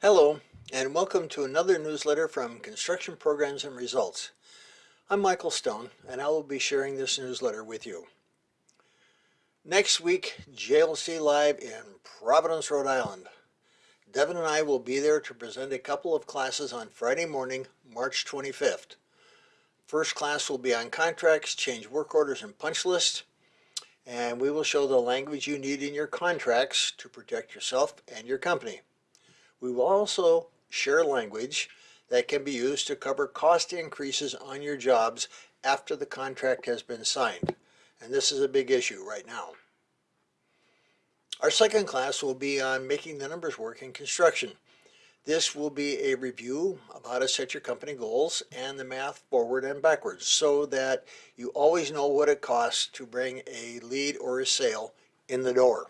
Hello, and welcome to another newsletter from Construction Programs and Results. I'm Michael Stone, and I will be sharing this newsletter with you. Next week, JLC Live in Providence, Rhode Island. Devin and I will be there to present a couple of classes on Friday morning, March 25th. First class will be on contracts, change work orders, and punch lists and we will show the language you need in your contracts to protect yourself and your company. We will also share language that can be used to cover cost increases on your jobs after the contract has been signed. And this is a big issue right now. Our second class will be on making the numbers work in construction. This will be a review of how to set your company goals and the math forward and backwards so that you always know what it costs to bring a lead or a sale in the door.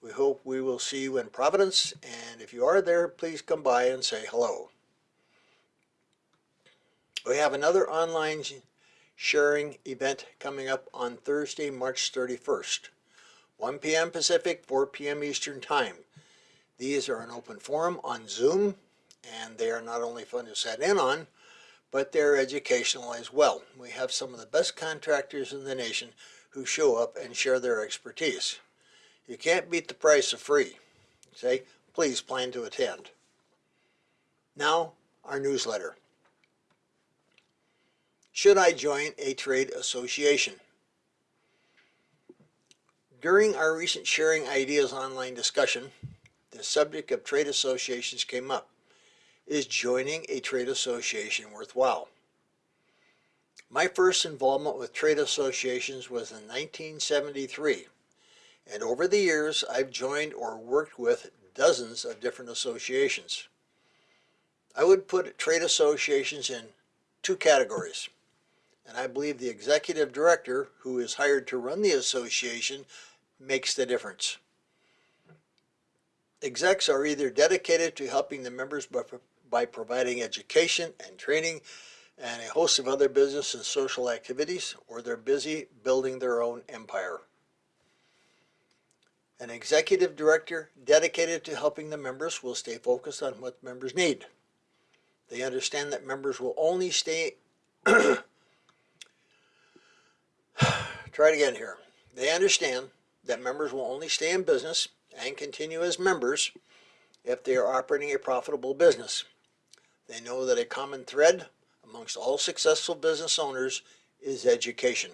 We hope we will see you in Providence and if you are there please come by and say hello. We have another online sharing event coming up on Thursday, March 31st, 1 p.m. Pacific, 4 p.m. Eastern Time. These are an open forum on Zoom, and they are not only fun to set in on, but they're educational as well. We have some of the best contractors in the nation who show up and share their expertise. You can't beat the price of free. Say, please plan to attend. Now, our newsletter. Should I join a trade association? During our recent Sharing Ideas online discussion, the subject of trade associations came up. Is joining a trade association worthwhile? My first involvement with trade associations was in 1973, and over the years I've joined or worked with dozens of different associations. I would put trade associations in two categories, and I believe the executive director who is hired to run the association makes the difference. Execs are either dedicated to helping the members by, by providing education and training and a host of other business and social activities, or they're busy building their own empire. An executive director dedicated to helping the members will stay focused on what members need. They understand that members will only stay, try it again here. They understand that members will only stay in business and continue as members if they are operating a profitable business. They know that a common thread amongst all successful business owners is education.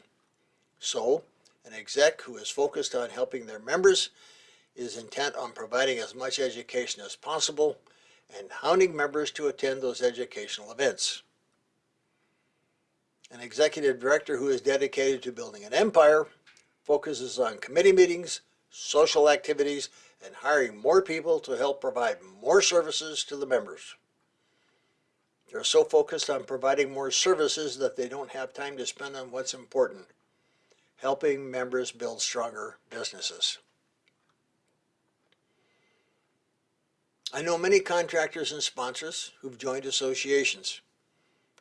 So, an exec who is focused on helping their members is intent on providing as much education as possible and hounding members to attend those educational events. An executive director who is dedicated to building an empire focuses on committee meetings, social activities, and hiring more people to help provide more services to the members. They're so focused on providing more services that they don't have time to spend on what's important, helping members build stronger businesses. I know many contractors and sponsors who've joined associations.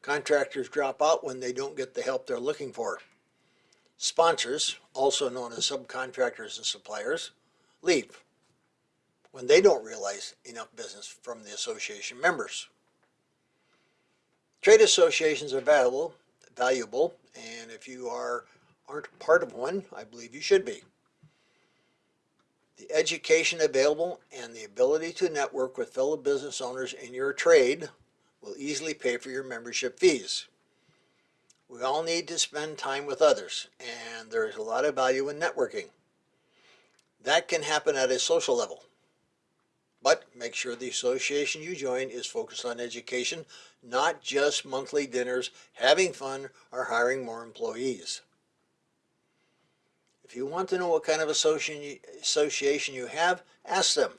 Contractors drop out when they don't get the help they're looking for. Sponsors, also known as subcontractors and suppliers, leave when they don't realize enough business from the association members. Trade associations are valuable, valuable, and if you are aren't part of one, I believe you should be. The education available and the ability to network with fellow business owners in your trade will easily pay for your membership fees. We all need to spend time with others, and there is a lot of value in networking. That can happen at a social level. But make sure the association you join is focused on education, not just monthly dinners, having fun, or hiring more employees. If you want to know what kind of association you have, ask them.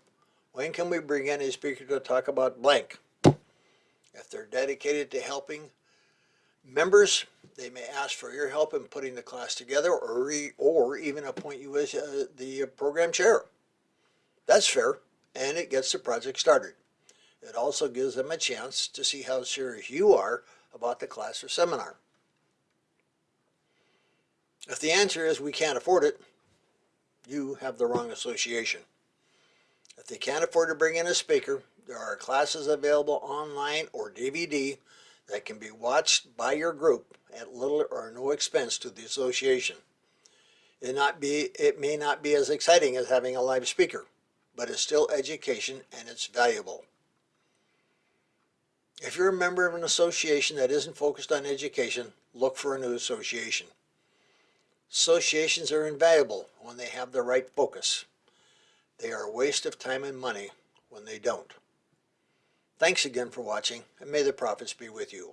When can we bring in a speaker to talk about blank? If they're dedicated to helping members, they may ask for your help in putting the class together or, or even appoint you as uh, the program chair. That's fair, and it gets the project started. It also gives them a chance to see how serious you are about the class or seminar. If the answer is we can't afford it, you have the wrong association. If they can't afford to bring in a speaker, There are classes available online or DVD that can be watched by your group at little or no expense to the association. It, not be, it may not be as exciting as having a live speaker, but it's still education and it's valuable. If you're a member of an association that isn't focused on education, look for a new association. Associations are invaluable when they have the right focus. They are a waste of time and money when they don't. Thanks again for watching, and may the profits be with you.